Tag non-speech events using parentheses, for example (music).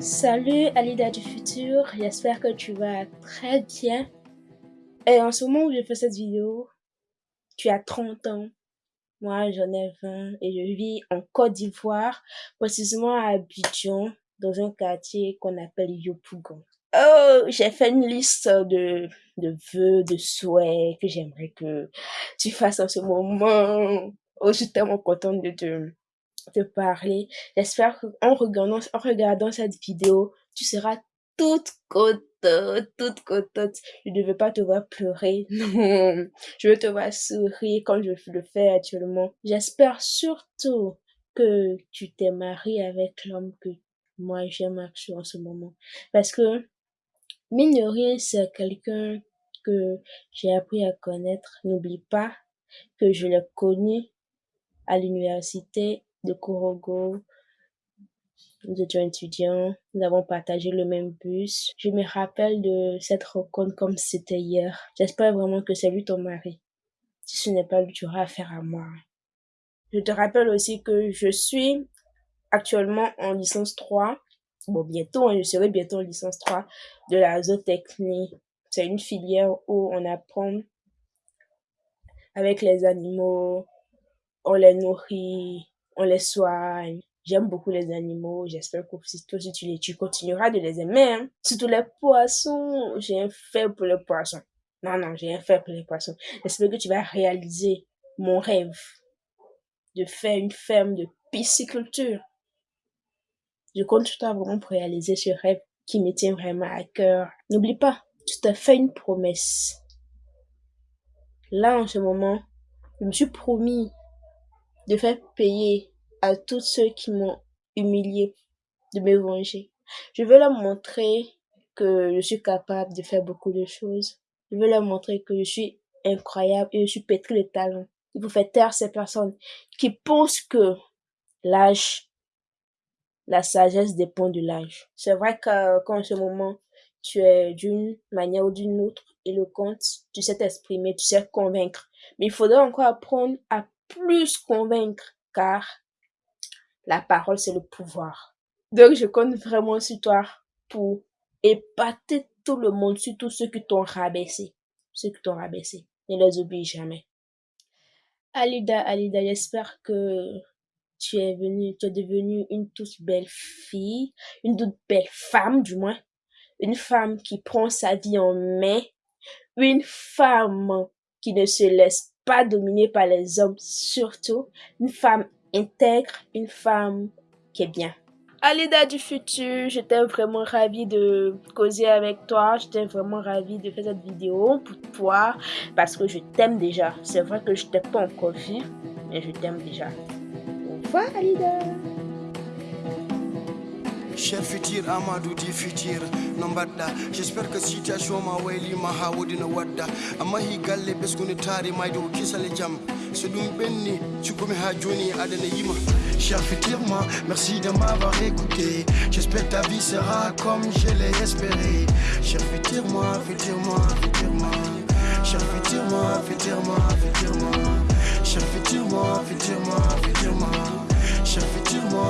Salut Alida du futur, j'espère que tu vas très bien. Et en ce moment où je fais cette vidéo, tu as 30 ans, moi j'en ai 20 et je vis en Côte d'Ivoire, précisément à Abidjan, dans un quartier qu'on appelle Yopougon. Oh, j'ai fait une liste de, de vœux, de souhaits que j'aimerais que tu fasses en ce moment. Oh, je suis tellement contente de te, te parler. J'espère qu'en regardant, en regardant cette vidéo, tu seras toute contente, toute contente. Je ne veux pas te voir pleurer. (laughs) Non. Je veux te voir sourire comme je le fais actuellement. J'espère surtout que tu t'es marié avec l'homme que moi j'aime en ce moment. Parce que, mine de rien, c'est quelqu'un que j'ai appris à connaître. N'oublie pas que je l'ai connu à l'université de Korogo. Nous étions étudiants, nous avons partagé le même bus. Je me rappelle de cette rencontre comme c'était hier. J'espère vraiment que c'est lui ton mari. Si ce n'est pas lui, tu auras affaire à moi. Je te rappelle aussi que je suis actuellement en licence 3. Bon, bientôt, hein, je serai bientôt en licence 3 de la zootechnie. C'est une filière où on apprend avec les animaux, on les nourrit, on les soigne. J'aime beaucoup les animaux. J'espère que si toi aussi tu les tu continueras de les aimer. Hein. Surtout les poissons. J'ai un faible pour les poissons. Non, non, j'ai un faible pour les poissons. J'espère que tu vas réaliser mon rêve de faire une ferme de pisciculture. Je compte sur toi vraiment pour réaliser ce rêve qui me tient vraiment à cœur. N'oublie pas, tu t'as fait une promesse. Là, en ce moment, je me suis promis de faire payer à tous ceux qui m'ont humilié, de me venger. Je veux leur montrer que je suis capable de faire beaucoup de choses. Je veux leur montrer que je suis incroyable et je suis pétri de talent. Il faut faire taire ces personnes qui pensent que l'âge, la sagesse dépend de l'âge. C'est vrai que quand en ce moment, tu es d'une manière ou d'une autre éloquente, tu sais t'exprimer, tu sais convaincre. Mais il faudrait encore apprendre à plus convaincre car la parole c'est le pouvoir. Donc je compte vraiment sur toi pour épater tout le monde, surtout ceux qui t'ont rabaissé. Ceux qui t'ont rabaissé. Ne les oublie jamais. Alida, Alida, j'espère que tu es venue, tu es devenue une toute belle fille, une toute belle femme du moins, une femme qui prend sa vie en main, une femme qui ne se laisse pas dominée par les hommes, surtout une femme intègre, une femme qui est bien. Alida du futur, j'étais vraiment ravie de causer avec toi. J'étais vraiment ravie de faire cette vidéo pour toi parce que je t'aime déjà. C'est vrai que je t'ai pas encore vu, mais je t'aime déjà. Au revoir Alida. Cher futur Amadou di futur. No j'espère que situation ma waylima ha wodi no wadda. Amma hi galle ɓesgude taari mayde ko kisale jaam so ɗum ɓenni ha joni aɗana yima. Cher futur moi, merci de m'avoir écouté. J'espère ta vie sera comme je l'ai espéré. Cher futur moi, futur moi, futur moi Cher futur moi, futur moi, futur moi Cher futur moi, futur moi, futur moi Cher futur moi